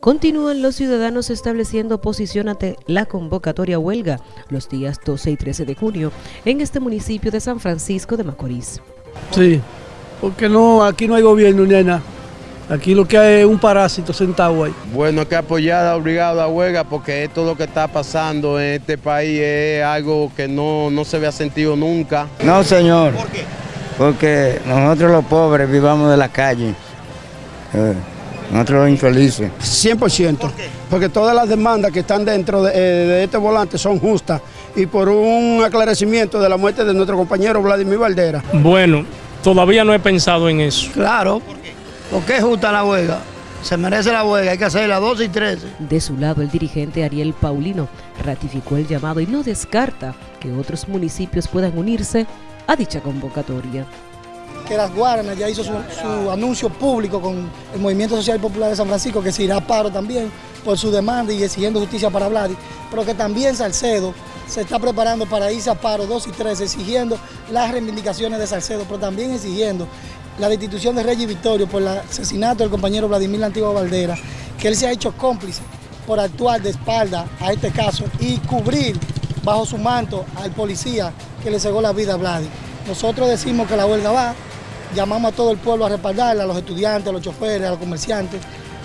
Continúan los ciudadanos estableciendo posición ante la convocatoria huelga los días 12 y 13 de junio en este municipio de San Francisco de Macorís. Sí, porque no, aquí no hay gobierno ni hay nada. Aquí lo que hay es un parásito sentado ahí. Bueno, que apoyar obligado a huelga porque esto lo que está pasando en este país es algo que no, no se había sentido nunca. No, señor. ¿Por qué? Porque nosotros los pobres vivamos de la calle. Eh. Nosotros infelices. 100%. ¿Por qué? Porque todas las demandas que están dentro eh, de, este volante son justas y por un aclarecimiento de la muerte de nuestro compañero Vladimir Valdera. Bueno, todavía no he pensado en eso. Claro, porque es justa la huelga. Se merece la huelga, hay que hacerla 12 y 13. De su lado, el dirigente Ariel Paulino ratificó el llamado y no descarta que otros municipios puedan unirse a dicha convocatoria que las Guaranas ya hizo su, anuncio público con el Movimiento Social Popular de San Francisco, que se irá a paro también por su demanda y exigiendo justicia para Vladi, pero que también Salcedo se está preparando para irse a paro 2 y 3, exigiendo las reivindicaciones de Salcedo, pero también exigiendo la destitución de Reyes Victorio por el asesinato del compañero Vladimir Antigua Valdera, que él se ha hecho cómplice por actuar de espalda a este caso y cubrir bajo su manto al policía que le cegó la vida a Vladi. Nosotros decimos que la huelga va, llamamos a todo el pueblo a respaldarla, a los estudiantes, a los choferes, a los comerciantes,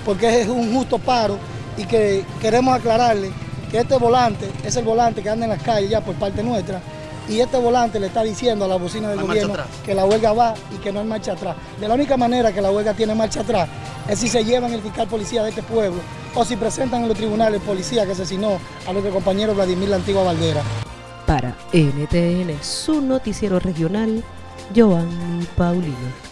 porque es un justo paro y que queremos aclararle que este volante es el volante que anda en las calles ya por parte nuestra y este volante le está diciendo a la bocina del gobierno que la huelga va y que no hay marcha atrás. De la única manera que la huelga tiene marcha atrás es si se llevan el fiscal policía de este pueblo o si presentan en los tribunales policía que asesinó a nuestro compañero Vladimir La Antigua Valdera. Para NTN, su noticiero regional, Joanny Paulino.